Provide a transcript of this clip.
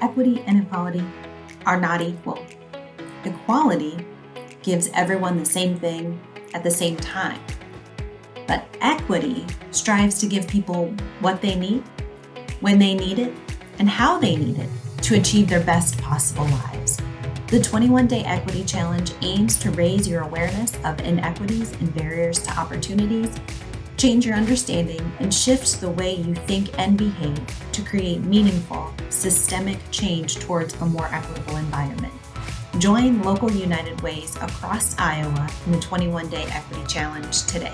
equity and equality are not equal. Equality gives everyone the same thing at the same time. But equity strives to give people what they need, when they need it, and how they need it to achieve their best possible lives. The 21 Day Equity Challenge aims to raise your awareness of inequities and barriers to opportunities, change your understanding, and shift the way you think and behave to create meaningful, systemic change towards a more equitable environment. Join local United Ways across Iowa in the 21 Day Equity Challenge today.